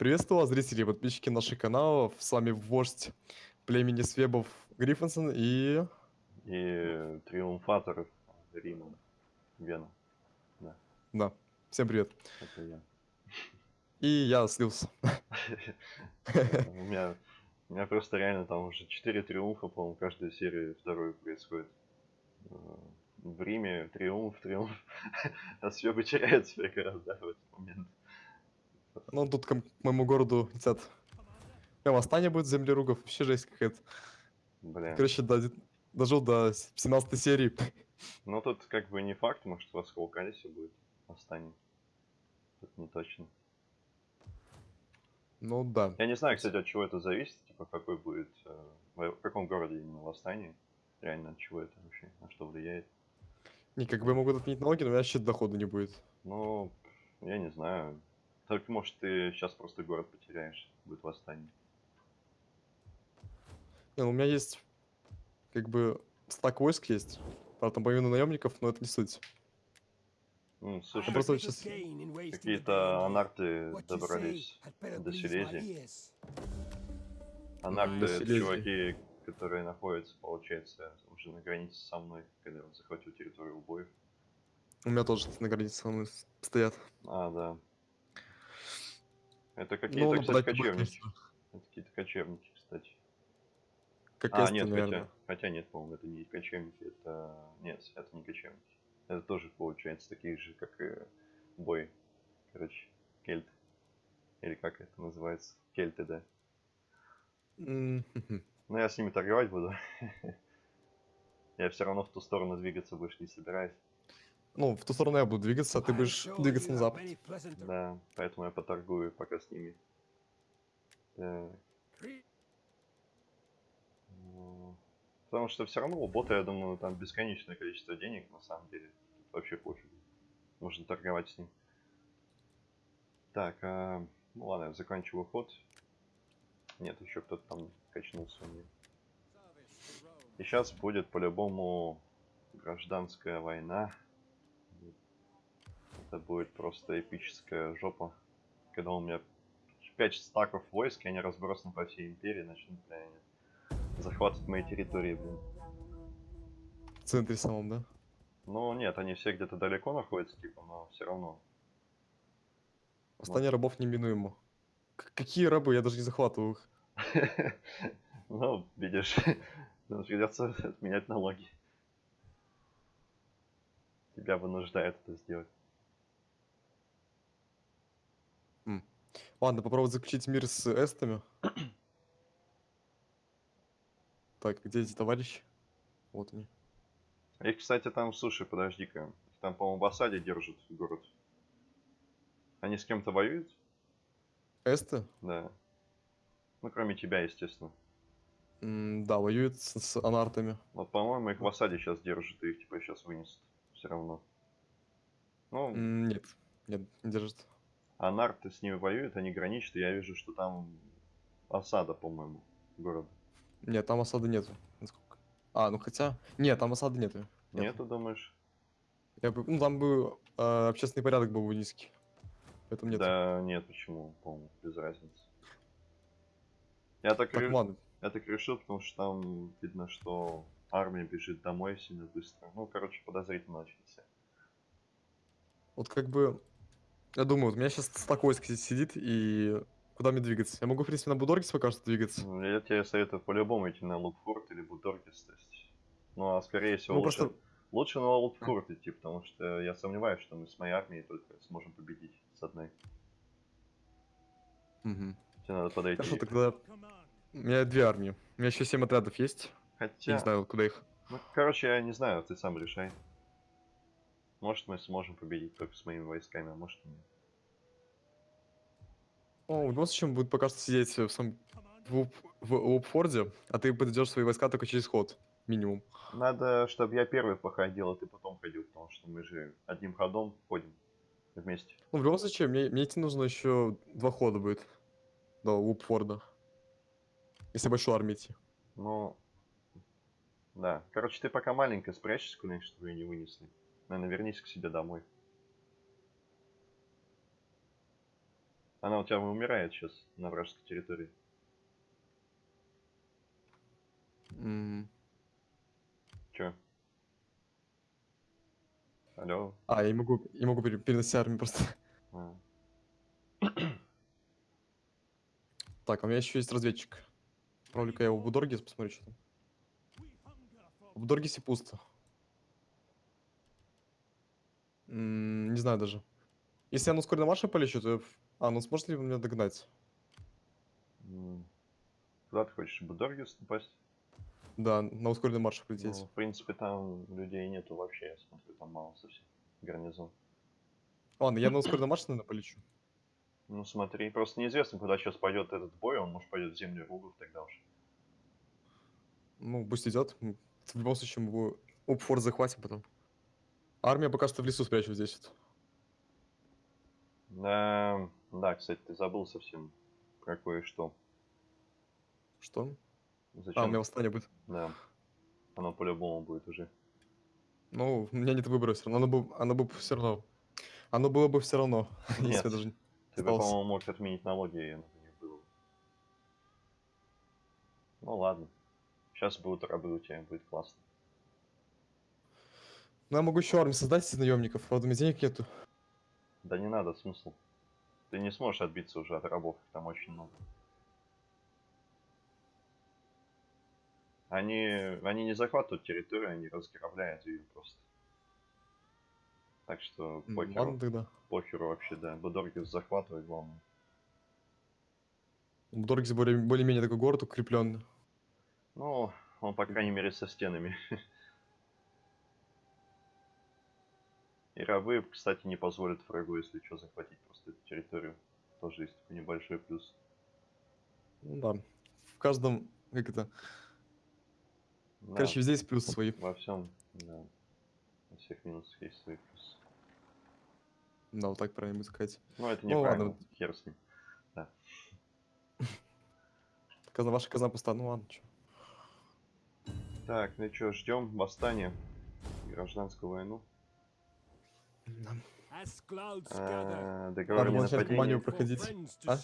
Приветствую вас, зрители и подписчики наших каналов. С вами вождь племени Свебов Гриффинсон и... И триумфатор Рима. Вена. Да, Да, всем привет. это я. И я слился. У меня, у меня просто реально там уже 4 триумфа, по-моему, каждую серию вторую происходит. Э, В Риме триумф, триумф. А Свебы теряют себя гораздо в этот момент. Ну, тут к моему городу летят. Прям восстание будет землеругов, вообще жесть какая-то. Бля. Короче, до- дожил до 17 серии. Ну тут как бы не факт, может у вас в Калкалисе будет восстание. Тут не точно. Ну да. Я не знаю, кстати, от чего это зависит, типа какой будет, э, в каком городе именно восстание. Реально от чего это вообще, на что влияет. Не, как бы могут отменить налоги, но у меня вообще дохода не будет. Ну, я не знаю. Только может ты сейчас просто город потеряешь, будет восстание. Не, ну, у меня есть как бы стак войск есть. Правда, там половина наемников, но это не суть. Ну, слушай, Я просто сейчас... какие-то анарты добрались до Силезии. Анарты До это Силезии. чуваки, которые находятся, получается, уже на границе со мной, когда он захватил территорию убоев. У меня тоже на границе со мной стоят. А, да. Это Ну, какие-то, кстати, нападать на них кочевники. Это какие-то кочевники, кстати. Как А, нет, наверное. хотя, хотя нет, по-моему, это не кочевники, это... Нет, это не кочевники. Это тоже, получается, такие же, как и бой. Короче, кельты. Или как это называется? Кельты, да. Хм-хм. Но я с ними торговать буду. Я все равно в ту сторону двигаться больше не собираюсь. Ну, в ту сторону я буду двигаться, а ты будешь двигаться на запад. Да, поэтому я поторгую пока с ними. Так. Ну, Потому что все равно у бота, я думаю, там бесконечное количество денег, на самом деле. Тут вообще пофиг. Можно торговать с ним. Так, а, ну ладно, я заканчиваю ход. Нет, еще кто-то там качнулся у меня. И сейчас будет по-любому гражданская война. Это будет просто эпическая жопа. Когда у меня 5 стаков войск, и они разбросаны по всей империи, начнут, бля, захватывать мои территории, блин. В центре самом, да? Ну нет, они все где-то далеко находятся, типа, но все равно. Восстание рабов неминуемо. К- какие рабы? Я даже не захватываю их. Ну, видишь, придется отменять налоги. Тебя вынуждают это сделать. Ладно, попробовать заключить мир с эстами. Так, где эти товарищи? Вот они. Их, кстати, там, слушай, подожди-ка. Там, по-моему, в осаде держат город. Они с кем-то воюют? Эсты? Да. Ну, кроме тебя, естественно. М, да, воюют с, с анартами. Вот, по-моему, их в осаде сейчас держат, и их, типа, сейчас вынесут. Все равно. Ну, нет, нет, не держат. анарты с ними воюют, они граничат, и я вижу, что там осада, по-моему, города. Нет, там осады нету. насколько- А, ну хотя... Нет, там осады нету. Нет. Нет, ты думаешь? Я бы... Ну, там бы э, общественный порядок был бы низкий. Поэтому нет. Да, нет, почему, по-моему, без разницы. Я так, Так, ре- я так решил, потому что там видно, что армия бежит домой сильно быстро. Ну, короче, подозрительно очень все. Вот как бы... Я думаю, вот у меня сейчас здесь сидит, и куда мне двигаться? Я могу, в принципе, на Будоргис пока что двигаться. Ну, Я тебе советую по-любому идти на Лукфорт или Будоргис, то есть. Ну, а скорее всего, Ну, лучше, просто- лучше на Лукфорт идти, потому что я сомневаюсь, что мы с моей армией только сможем победить с одной. Мгм. Тебе надо подойти. Хорошо, тогда... У меня две армии. У меня еще семь отрядов есть. Я Хотя, не знаю, куда их. ну, короче, я не знаю, ты сам решай. Может, мы сможем победить только с моими войсками, а может нет. О, в любом случае, он будет пока что сидеть в, сам... в, в Уопфорде, а ты подойдешь свои войска только через ход. Минимум. Надо, чтобы я первый походил, а ты потом ходил, потому что мы же одним ходом ходим вместе. Ну, в любом случае, мне, мне идти нужно еще два хода будет до Уопфорда. Если большую армию идти. Ну, да. Короче, ты пока маленько спрячься куда-нибудь, чтобы ее не вынесли. Наверное, вернись к себе домой. Она у тебя умирает сейчас на вражеской территории. М, Чё? Алло? А, я не могу, не могу пере- переносить армию просто. А, Так, а у меня еще есть разведчик. Отправлю-ка я его в Будоргис, посмотрю, что там. В Будоргисе пусто. М, Не знаю даже. Если я на ускоренном марше полечу, то... я в- А, ну сможет ли он меня догнать? м. Куда ты хочешь? Будоргис напасть? Да, на ускоренном марше Ну, полететь. в принципе, там людей нету вообще, я смотрю, там мало совсем. Гарнизон. Ладно, я на ускоренном марше, наверное, полечу. Ну смотри, просто неизвестно, куда сейчас пойдет этот бой, он может пойдет в землю Ругов тогда уж. Ну, пусть идет. М, В любом случае, мы его Упфор захватим потом. Армия пока что в лесу спрячу здесь. Да, да, кстати, ты забыл совсем про кое-что. Что? Зачем? А, у меня восстание будет. Да. Оно по-любому будет уже. Ну, у меня нет выбора все равно. Оно бы, оно бы все равно. Оно было бы все равно, если Нет. я даже... Ты бы, по-моему, мог отменить налоги, не было. Ну ладно. Сейчас будут рабы у тебя, будет классно. Ну, я могу еще армию создать из наемников, правда, у меня денег нету. Да не надо, смысл. Ты не сможешь отбиться уже от рабов, их там очень много. Они, они не захватывают территорию, они разграбляют ее просто. Так что похеру, Ладно тогда. похеру вообще, да. Будоргис захватывает, главное. Доргис более- более-менее такой город укрепленный. Ну, он, по крайней мере, со стенами. И рабы, кстати, не позволят врагу, если что, захватить просто эту территорию. Тоже есть такой небольшой плюс. Ну да. В каждом, как это, Да, короче, везде есть плюсы свои. во всем, да. Во всех минусах есть свои плюсы. Да, вот так правильно сказать. Ну, это Ну, ладно, хер с ним. Казна, ваша казна пуста, ну ладно, чё. Так, ну что, ждем восстания, гражданскую войну. Да. А, Договор ненападении. проходить. А?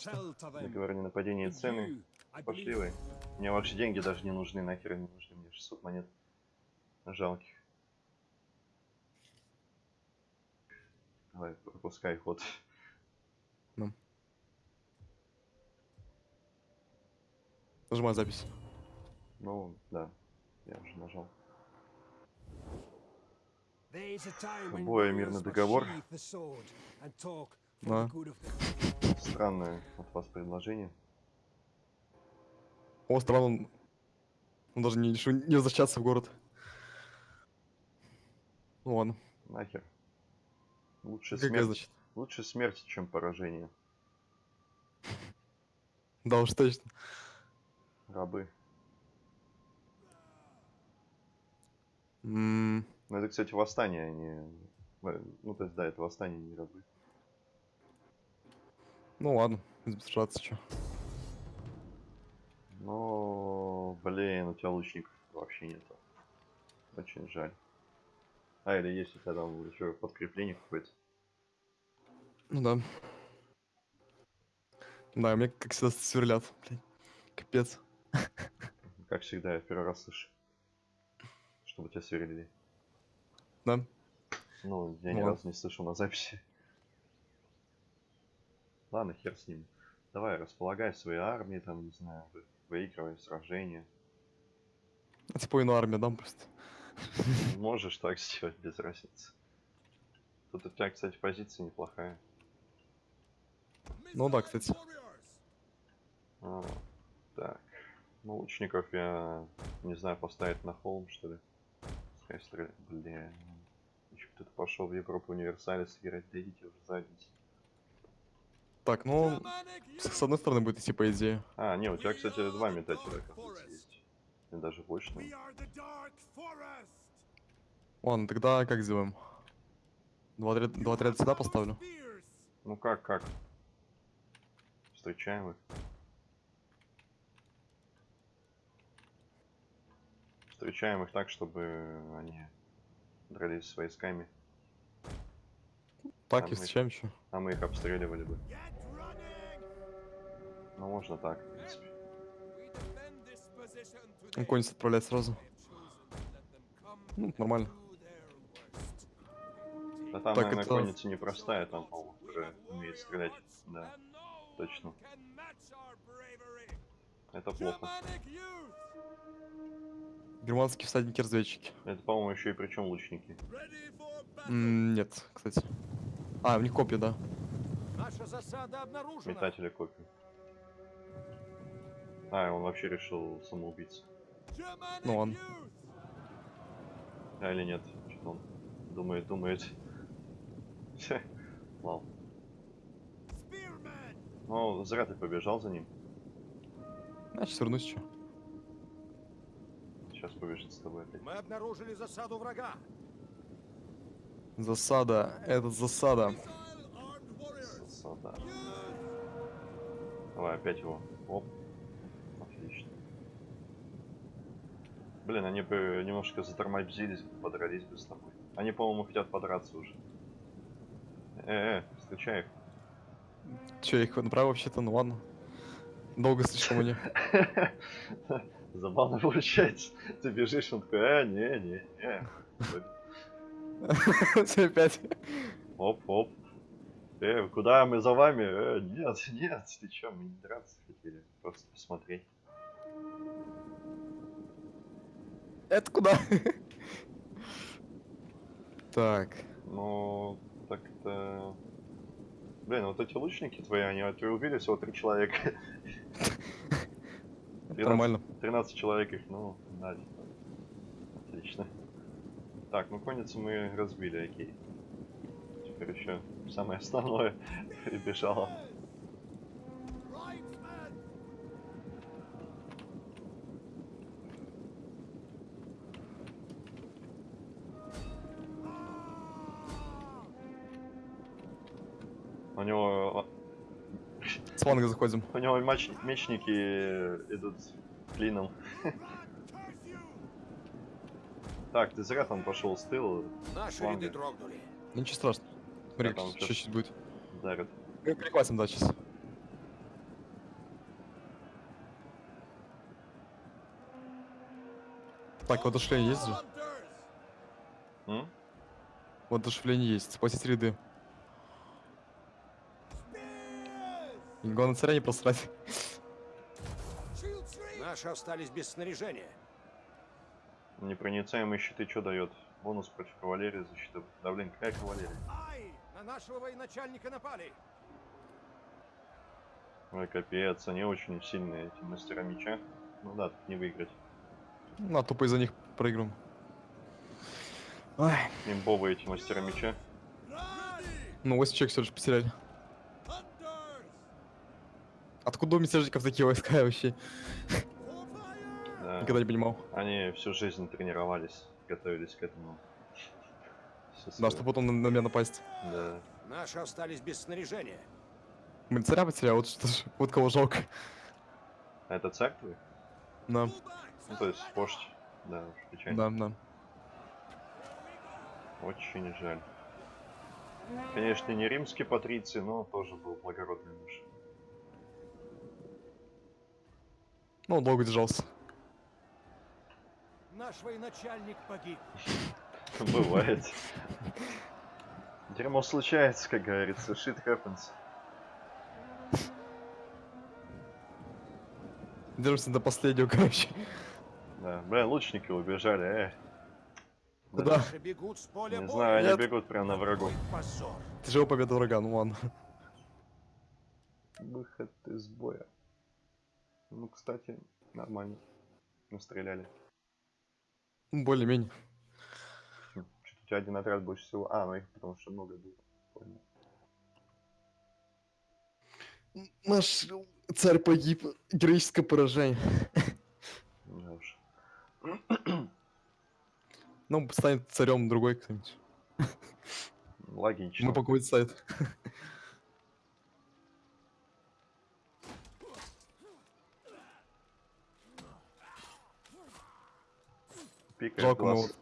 Договор о ненападении цены. Пошли вы. Мне ваши деньги даже не нужны, нахер не нужны. Мне 600 монет. Жалких. Давай, пропускай ход. Нажимаю запись. Ну, да. Я уже нажал. Любой мирный договор. Да. Странное от вас предложение. О, странно, он, он даже не решил не возвращаться в город. Ну ладно, Нахер. Лучше ГГ, смерть, значит. лучше смерть, чем поражение. Да уж точно. Рабы. М, Ну, это, кстати, восстание, а не... э, Ну, то есть, да, это восстание, не рабы. Ну ладно, сражаться, чё. Но, блин, у тебя лучников вообще нету. Очень жаль. А, или есть у тебя там еще подкрепление какое-то. Ну да. Да, мне как всегда сверлят, блин. Капец. Как всегда, я в первый раз слышу. Чтобы тебя сверлили. Да? Ну, я ни разу не слышал на записи. Ладно, хер с ним. Давай, располагай свои армии, там, не знаю, вы- выигрывай сражения. А типа иную армию дам просто. Можешь так сделать, без разницы. Тут у тебя, кстати, позиция неплохая. Ну да, кстати. А, так. Ну, лучников я не знаю, поставить на холм, что ли. Пускай стреляют. Бля. Кто-то пошел в Европу универсалис играть, да идите уже задницы. Так, ну, с, одной стороны будет идти по идее. А, не, у тебя, кстати, два метателя, кажется, есть. И даже больше. Ладно, тогда как сделаем? Два, отряд- два отряда сюда поставлю. Ну как, как? Встречаем их. Встречаем их так, чтобы они дрались с войсками, Так, Там и мы- встречаем еще. а мы их обстреливали бы. Ну, можно так, в принципе. Он конец отправлять сразу. Ну, нормально. Да там, Так, наверное, это- конница непростая, там, по-моему, уже умеет стрелять. Да, точно. Это плохо. Германские всадники-разведчики. Это, по-моему, еще и причем лучники. М, Нет, кстати. А, у них копья, да. Наша засада обнаружена. Метатели копий. А, он вообще решил самоубийца. Ну ладно. А, или нет? Что-то он думает, думает. Ладно. Ну, зря ты побежал за ним. Значит, вернусь еще. Сейчас побежит с тобой опять. Мы обнаружили засаду врага. Засада. Это засада. Засада. Давай, опять его. Оп. Отлично. Блин, они бы немножко затормозились, подрались бы с тобой. Они, по-моему, хотят подраться уже. Э, э, встречай их. Че, их направил вообще-то? Ну ладно. Долго слишком они. Забавно получается. Ты бежишь, он такой, э, не, не, не. Все опять. Оп, оп. Э, куда мы за вами? Э, нет, нет, ты чё, мы не драться хотели, просто посмотреть. Это куда? Так. Ну, так-то... Блин, вот эти лучники твои, они от- убили всего три человека. Это 13 Нормально. 13 человек их, ну, типа. Отлично. Так, ну конницу мы разбили, окей. Теперь еще самое основное прибежало. Фланга заходим. У него мач- мечники идут клином. Так, ты зря там пошел с тыла, Наши ряды дрогнули. Ничего страшного. Смотри, Да, там что сейчас будет. дарят. Мы перехватим, да, сейчас. Так, воодушевление есть же? М? Воодушевление есть. Спасить ряды. Главное царя не просрать. Наши остались без снаряжения. Непроницаемые щиты что дает? Бонус против кавалерии, защита. Да блин, какая кавалерия? Ай! На нашего военачальника напали. Ой, капец, они очень сильные, эти мастера меча. Ну да, тут не выиграть. На, тупо из-за них проиграем. Ой. Имбовые эти мастера меча. Ну, 8 человек все же потеряли. Откуда у мятежников такие войска вообще? Да. Никогда не понимал. Они всю жизнь тренировались, готовились к этому. Всё Да, чтобы потом на, на меня напасть. Да. Наши остались без снаряжения. Мы царя потеряли, вот что ж, вот кого жалко. А это царь твой? Да, Ну, то есть вождь. Да, уж печально. да, да. Очень жаль. Конечно, не римский патриций, но тоже был благородный муж. Ну, он долго держался. Наш военачальник погиб. Бывает. Дерьмо случается, как говорится. Shit happens. Держимся до последнего, короче. Да. Бля, лучники убежали, э. Куда? Бегут с поля Не знаю, они Нет. бегут прямо на врагов. Какой позор. Тяжелая победа врага, ну ладно. Выход из боя. Ну, кстати, нормально. Настреляли. Ну, Более-менее. Что-то у тебя один отряд больше всего. А, ну их потому что много было. Понял. Наш царь погиб. Героическое поражение. Да уж. Ну, станет царем другой кто-нибудь. Логично. Мы по сайт. Пикает глаз.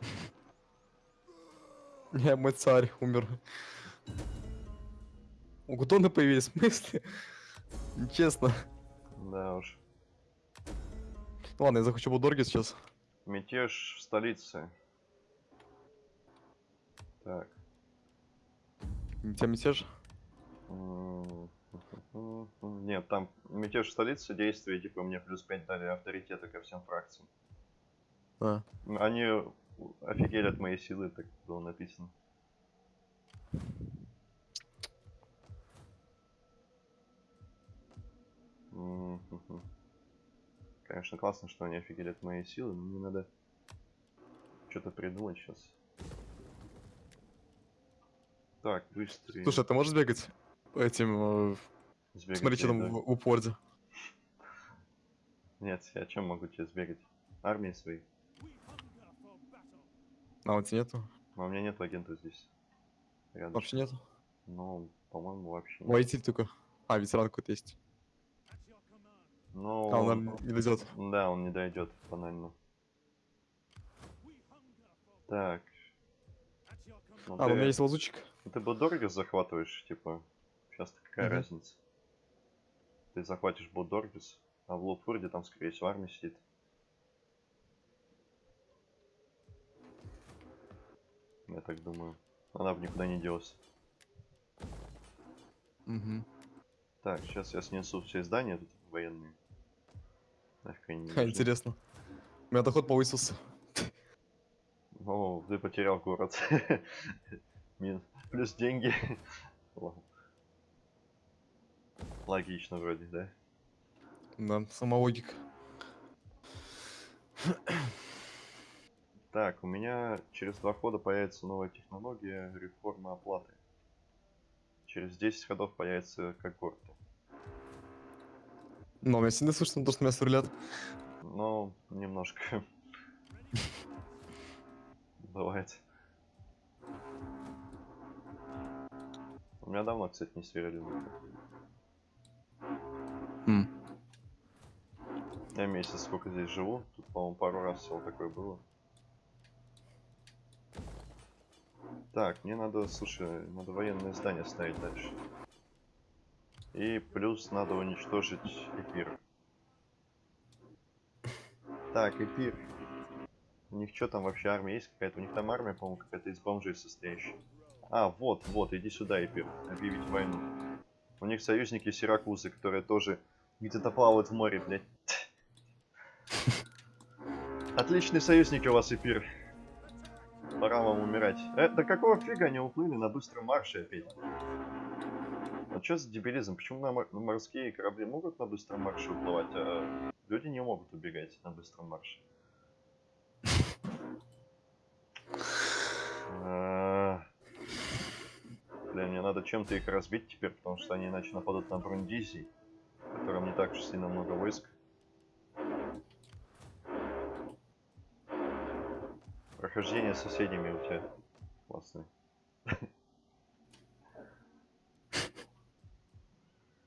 Не, мой царь умер. У Гутона появились мысли. Нечестно. Да уж. Ладно, я захочу Будорги сейчас. Мятеж в столице. Так. У тебя мятеж? Нет, там мятеж в столице действия, типа мне плюс 5 дали авторитета ко всем фракциям. А. Они офигели от моей силы, так было написано. Конечно, классно, что они офигели от моей силы, но мне надо что-то придумать сейчас. Так, быстрее. Слушай, а ты можешь бегать по этим... э, Сбегать Смотри, что там в упорде. Нет, я чем могу тебе сбегать? Армии своей. А, у тебя нету? Но у меня нет агента здесь. Рядом. Вообще нету? Ну, по-моему, вообще нет. Воитель только. А, ветеран какой-то есть. Ну, А, он, наверное, не дойдет. Да, он не дойдет банально. Так. Ну, А, ты, у меня есть лазучик. ну, ты Бодоргас захватываешь, типа. Сейчас какая Мгм. разница? Ты захватишь Бодоргас, а в Лофурде там, скорее всего, армия сидит. Я так думаю. Она бы никуда не делась. Угу. Так, сейчас я снесу все здания тут военные. Нафиг они не Ха, нужны. интересно. У меня доход повысился. О, ты потерял город. Плюс деньги. Логично вроде, да? Да, сама логика. Так, у меня через два хода появится новая технология реформы оплаты. Через 10 ходов появится когорта. Но у меня сильно слышно то, что меня сверлят. Но немножко. Бывает. У меня давно, кстати, не сверлили. М. Я месяц сколько здесь живу. Тут, по-моему, пару раз всего такое было. Так, мне надо, слушай, надо военное здание ставить дальше. И плюс надо уничтожить эпир. Так, эпир. У них что там вообще армия есть какая-то? У них там армия, по-моему, какая-то из бомжей состоящая. А, вот, вот, иди сюда, эпир. Объявить войну. У них союзники Сиракузы, которые тоже где-то плавают в море, блядь. Отличные союзники у вас, Эпир. Пора вам умирать. Э, да какого фига они уплыли на быстром марше опять? А что за дебилизм? Почему на мор- морские корабли могут на быстром марше уплывать, а люди не могут убегать на быстром марше? А, Блин, мне надо чем-то их разбить теперь, потому что они иначе нападут на Брундизи, в котором не так уж сильно много войск. Прохождение с соседями у тебя классное.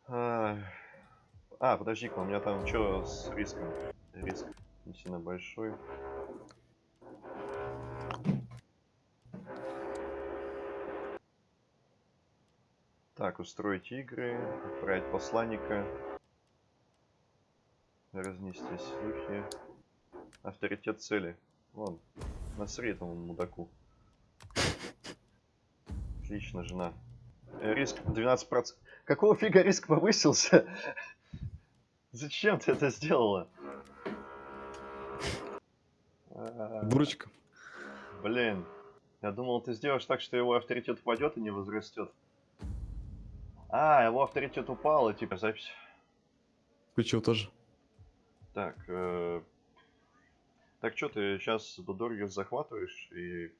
А, А, подожди-ка, у меня там что с риском? Риск не сильно большой. Так, устроить игры, отправить посланника, разнести слухи, авторитет цели. Вон, насри этому мудаку. Отлично, жена. Э, Риск 12%. Какого фига риск повысился? Зачем ты это сделала? А, Дурочка. Блин, я думал, ты сделаешь так, что его авторитет упадет и не возрастет. А, его авторитет упал, и типа запись. Включил тоже. Так, э, так что ты сейчас Будоргис захватываешь, и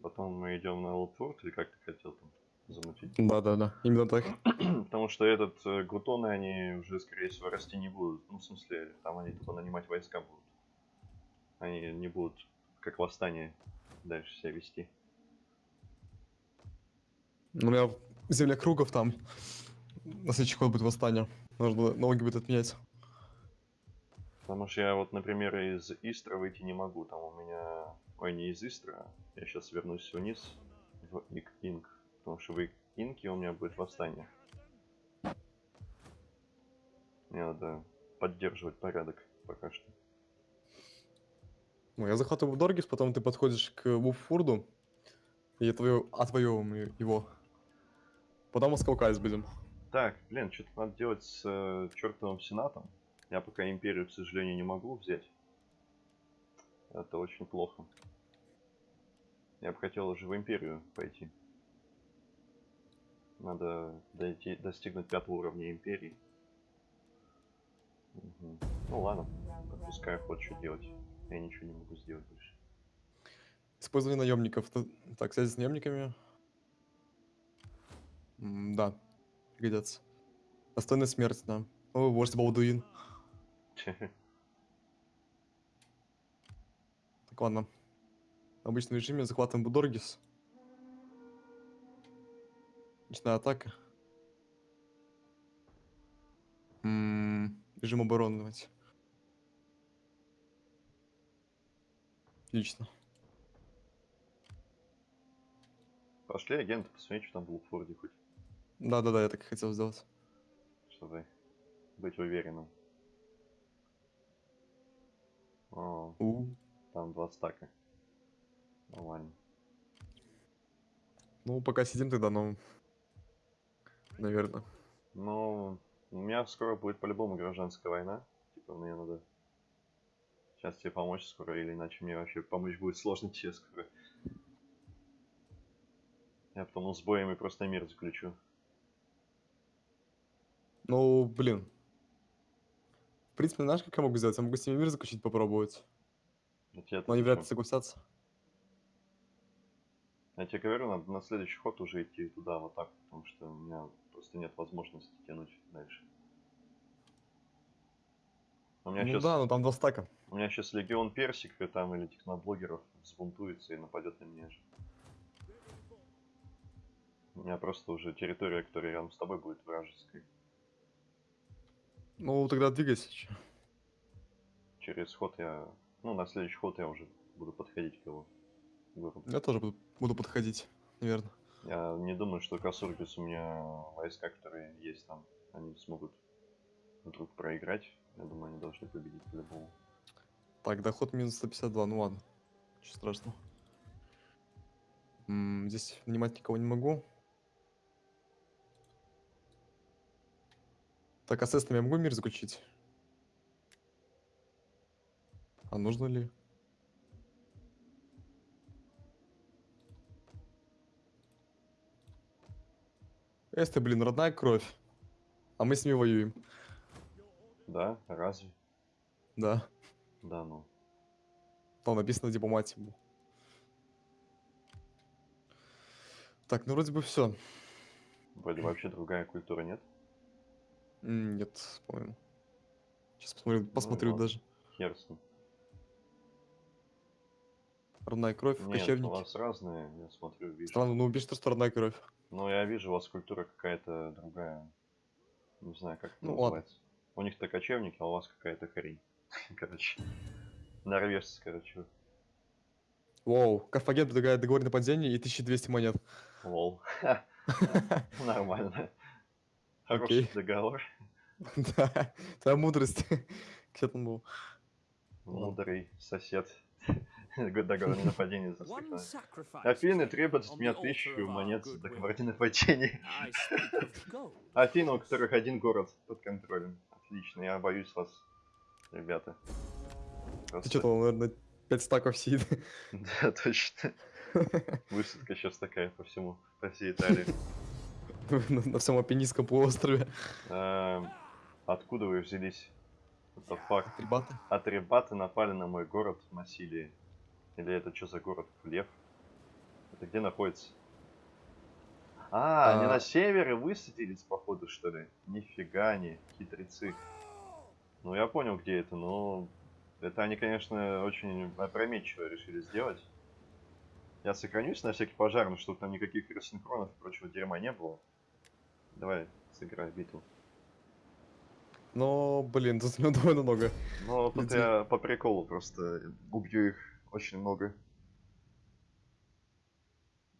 потом мы идем на Олдфорд, или как ты хотел там замутить? Да-да-да, именно так. Потому что этот э, Гутоны, они уже, скорее всего, расти не будут. Ну, в смысле, там они тупо нанимать войска будут. Они не будут, как восстание, дальше себя вести. Ну, У меня земля кругов там. На следующий ход будет восстание. Нужно налоги будет отменять. Потому что я вот, например, из Истра выйти не могу. Там у меня... Ой, не из Истра. Я сейчас вернусь вниз в Ик Инк. Потому что в Ик Инке у меня будет восстание. Мне надо поддерживать порядок пока что. Ну, я захватываю Доргис, потом ты подходишь к Вуфурду и отвоё- отвоевываем его. Потом Аскалкайс будем. Так, блин, что-то надо делать с э, чертовым сенатом. Я пока империю, к сожалению, не могу взять. Это очень плохо. Я бы хотел уже в империю пойти. Надо дойти, достигнуть пятого уровня империи. Мгм. Ну ладно, пускай хоть что делать. Я ничего не могу сделать больше. Использование наемников. Так, связи с наемниками. М, Да, пригодятся. Достойная смерть, да. О, вождь Балдуин. Так, ладно. В обычном режиме захватываем Будоргис. Ночная атака. М, Режим обороны давайте. Отлично. Пошли агенты, посмотреть, что там в Лукфорде хоть, Да-да-да, я так и хотел сделать. чтобы быть уверенным. О, У, там два стака. Нормально. Ну, пока сидим тогда, ну... Наверное. Ну, у меня скоро будет по-любому гражданская война. Типа, мне надо сейчас тебе помочь скоро, или иначе мне вообще помочь будет сложно тебе скоро. Я потом с боями просто мир заключу. Ну, блин. В принципе, знаешь, как я могу сделать? Я могу с ними мир заключить, попробовать. Я Но они вряд ли согласятся. я тебе говорю, надо на следующий ход уже идти туда, вот так, потому что у меня просто нет возможности тянуть дальше. У меня Ну сейчас да, но там два стака. У меня сейчас легион персик и там или техноблогеров взбунтуется и нападет на меня же. У меня просто уже территория, которая рядом с тобой будет вражеской. Ну, тогда двигайся. Через ход я... Ну, на следующий ход я уже буду подходить к его городу. Я тоже буду, буду подходить, наверное. Я не думаю, что Касургис у меня войска, которые есть там, они смогут вдруг проиграть. Я думаю, они должны победить по-любому. Так, доход минус 152, ну ладно. Ничего страшного. М, здесь нанимать никого не могу. Так, а с я могу мир заключить? А нужно ли? Эсты, блин, родная кровь. А мы с ними воюем. Да? Разве? Да. Да, ну. Там написано дипломатия. был. Так, ну вроде бы все. Вроде вообще другая культура нет. Нет, по-моему. Сейчас посмотрю, посмотрю ладно. даже. Хер с ним. Родная кровь, Нет, у кочевники. вас разные, я смотрю, вижу. Странно, ну убей, что родная кровь. Ну, я вижу, у вас культура какая-то другая. Не знаю, как это Ну, ладно. называется. У них-то кочевники, а у вас какая-то хрень. Короче. Норвежцы, короче. Воу, Карфаген предлагает договор нападения и 1200 монет. Лол. Нормально. Хороший Окей. договор. Да, твоя мудрость. Где там был? Мудрый сосед. Договор на нападение Афины требуют от меня тысячу монет за goodwill. договор на нападение. Афины, у которых один город под контролем. Отлично, я боюсь вас, ребята. Ты Просто- что, там, наверное, 5 стаков сидит. Да, точно. Высадка сейчас такая по всему, по всей Италии. На, на всем Апеннинском полуострове. Эм, Откуда вы взялись? Это факт. Ребята. Атрибаты напали на мой город в Массилии. Или это что за город? Лев? Это где находится? А, они А. на севере высадились, походу, что ли? Нифига не, хитрецы. Ну, я понял, где это, но... Это они, конечно, очень опрометчиво решили сделать. Я сохранюсь на всякий пожарный, чтобы там никаких рассинхронов и прочего дерьма не было. Давай, сыграй битву. Но, блин, тут ну, довольно много. Ну, тут Людей. я по приколу просто убью их очень много.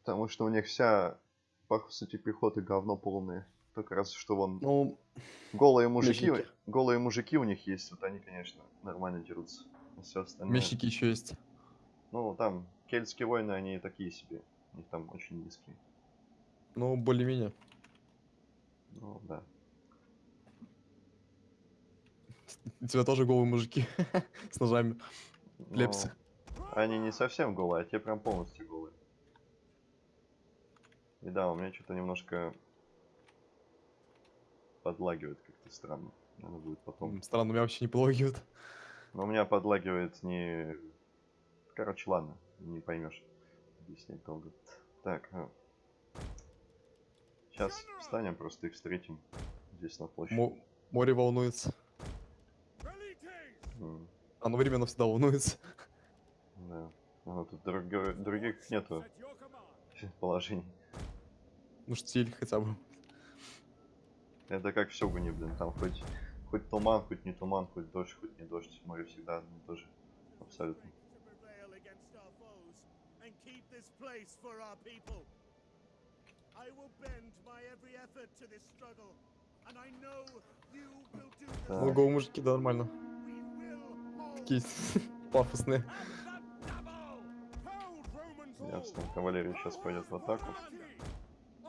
Потому что у них вся, по сути, пехота говно полное. Только раз, что вон Ну, голые мужики, мечники. голые мужики у них есть, вот они, конечно, нормально дерутся. все остальное. мечники еще есть. Ну, там, кельтские войны, они такие себе. У них там очень низкие. Ну, более-менее. Ну, да. У тебя тоже голые мужики с ножами. Но Лепсы. Они не совсем голые, а те прям полностью голые. И да, у меня что-то немножко подлагивает как-то странно. Надо будет потом. Странно, меня вообще не пологивают. Но у меня подлагивает не... Короче, ладно, не поймешь. Объяснять долго. Так, Сейчас встанем, просто их встретим здесь на площади. Мо- Море волнуется. М, Оно временно всегда волнуется. Да. Ну, тут друг- других нету положений. Ну, штиль хотя бы. Это как в Сёгуне, блин, там хоть, хоть туман, хоть не туман, хоть дождь, хоть не дождь, море всегда одно и то же. Абсолютно. To prevail against our foes and keep this place for our people. I will bend my every effort to this struggle, and I know you will do the Так. Ну, голые мужики, да, нормально. We will hold Такие пафосные. Ясно, кавалерия сейчас пойдет в атаку.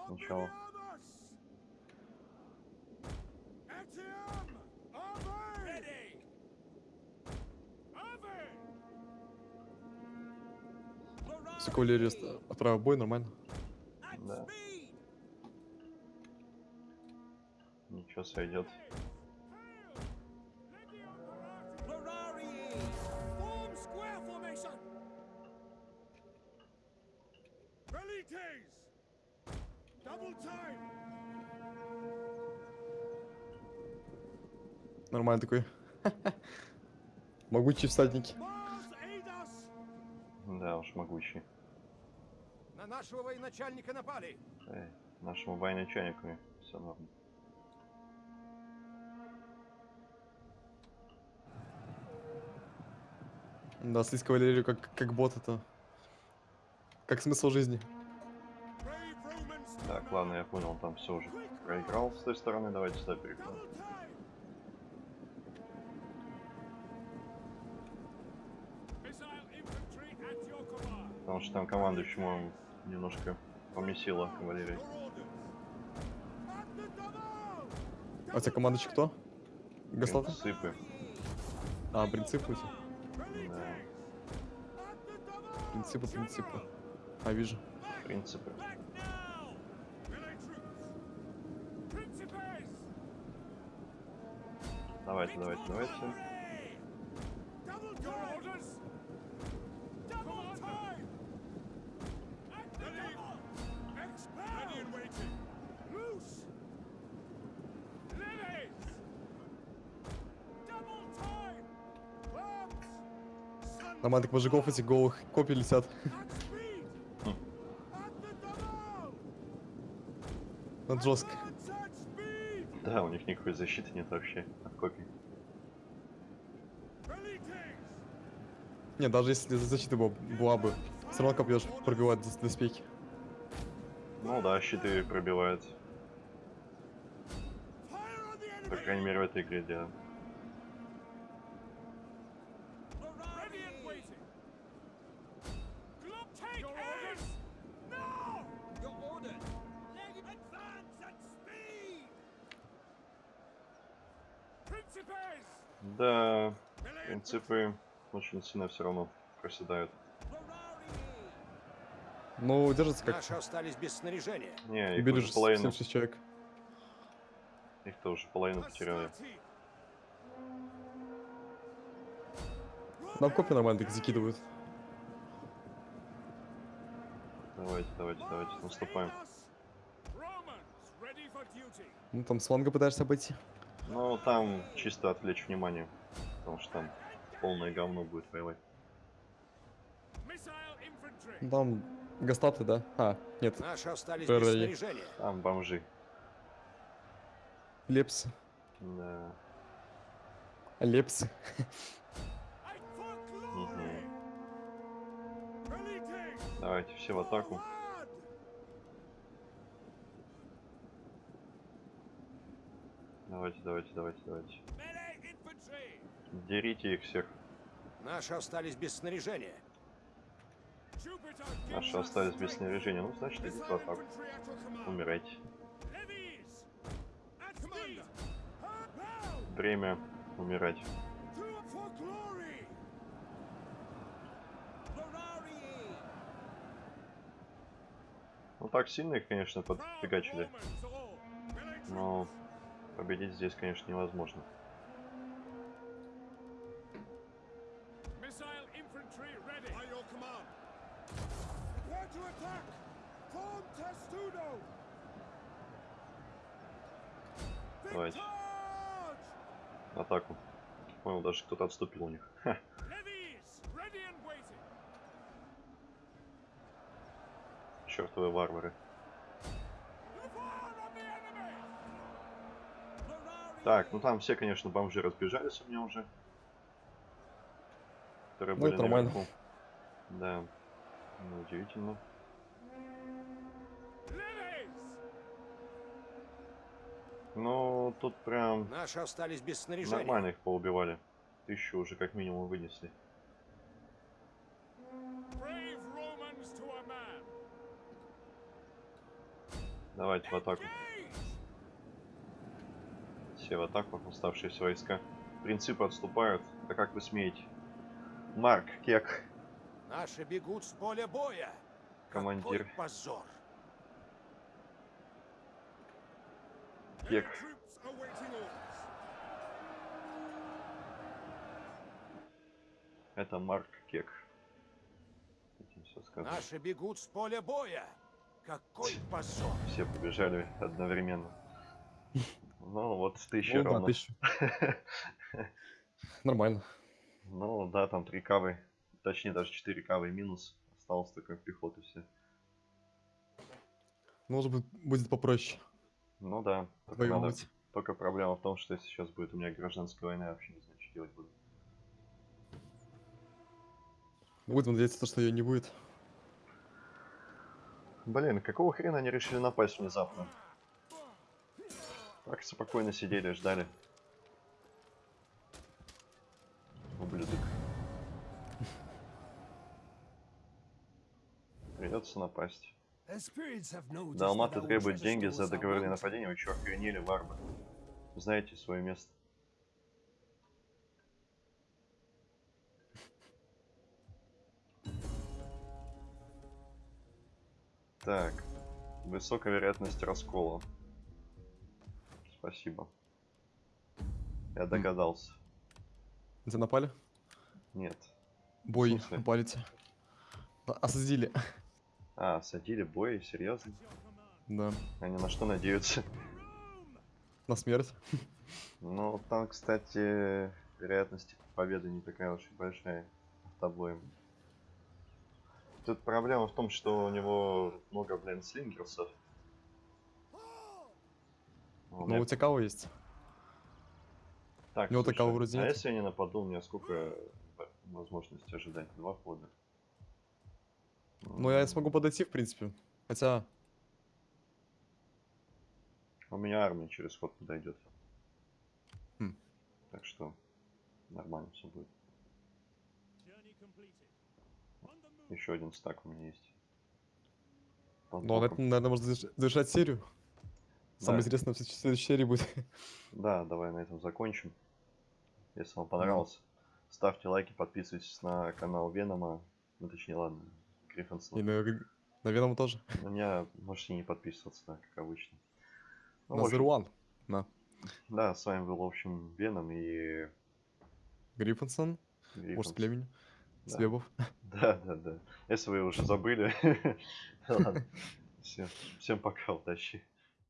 Сначала. Все кавалерия в бой, нормально. Да. Ничего сойдет. Нормально такой. Могучие всадники. Да уж, могучий. На нашего военачальника напали! Эй, нашему военачальнику все норм. Да, слить кавалерию как, как бот это. Как смысл жизни. Так, ладно, я понял, там все уже проиграл с той стороны, давайте сюда перейдем. Потому что там командующему немножко помесила кавалерия. А у тебя командующий кто? Гастата? Сыпы. А, принципы у тебя? Принципы, принципы. А, вижу. принципы. Давайте, давайте, давайте. Так мужиков этих голых копий летят. Хм. Это жестко. Да, у них никакой защиты нет вообще от копий. Не, даже если защита была, была бы, все равно копьешь пробивать дос- доспехи. Ну да, щиты пробивают. По крайней мере в этой игре, да. Принципы очень сильно все равно проседают. Ну, держится как Наши остались без снаряжения. Не, их Убили уже же половину, 76 человек. их-то уже половину потеряли. Нам копии нормально так закидывают. Давайте, давайте, давайте, наступаем. Ну, там с фланга пытаешься обойти. Ну, там чисто отвлечь внимание, потому что там полное говно будет воевать. Там гастаты, да? А, нет, Наши остались без снаряжения. Там бомжи. лепсы. Да. Лепсы. Давайте все в атаку. Давайте, давайте, давайте, давайте. Дерите их всех. Наши остались без снаряжения. Наши остались без снаряжения. Ну, значит, идите в атаку. Умирайте. Время умирать. Ну, так сильно их, конечно, подфигачили. Но победить здесь, конечно, невозможно. Давайте. Атаку. Понял, даже кто-то отступил у них. Ха. Levies! Ready and waiting! Чертовы варвары. Так, ну там все, конечно, бомжи разбежались у меня уже. Которые Ну, были это нормально. наверху. Да. Ну, удивительно. Ну, тут прям Наши остались без снаряжения. нормально их поубивали. Тысячу уже как минимум вынесли. Давайте в атаку. Все в атаку, оставшиеся войска. Принципы отступают. Да как вы смеете? Марк, Кек, Наши бегут с поля боя. Командир. Какой позор. Orders. Это Марк Кек. Этим все сказано. Наши бегут с поля боя. Какой позор. Все побежали одновременно. Ну, вот тысяча Ну да, ровно. тысячу. Нормально. Ну да, там три кавы. Точнее, даже 4 кавы минус. Осталось только пехоты все. Ну, может быть, будет попроще Ну да. Только, надо- только проблема в том, что если сейчас будет у меня гражданская война, я вообще не знаю, что делать буду. Будем надеяться, что ее не будет. Блин, какого хрена они решили напасть внезапно? Так спокойно сидели, ждали. Ублюдок. Придется напасть. Далматы требуют деньги за договорные нападения, вы чё охренели, варвар? Знаете свое место. Так, высокая вероятность раскола. Спасибо. Я догадался. Где напали? Нет. Бой, напалите. Осадили. А, садили бой, серьезно? Да. Они на что надеются? На смерть. Ну, там, кстати, вероятность победы не такая уж и большая автобоем. Тут проблема в том, что у него много, блин, слингерсов. Ну, меня- у тебя кого есть? Так, у него такого вроде а нет. если я не нападу, у меня сколько возможностей ожидать? Два хода. Ну, я смогу подойти, в принципе. Хотя, У меня армия через ход подойдет. Хм. Так что нормально все будет. Еще один стак у меня есть. Под ну, на боком. этом, наверное, заверш- завершать серию. Самое Да. интересное в след- следующей серии будет. Да, давай на этом закончим. Если вам понравилось, ставьте лайки, подписывайтесь на канал Венома. Ну, точнее, ладно, И Гриффинсона. на, на Веном тоже. На меня можете не подписываться, да, как обычно. Ну, на общем, One. На. Да, с вами был, в общем, Веном и... Гриффинсон, Гриффинс. может, племени. Да. Свебов. Да, да, да. Если вы уже забыли. Ладно. Всем, всем пока, удачи.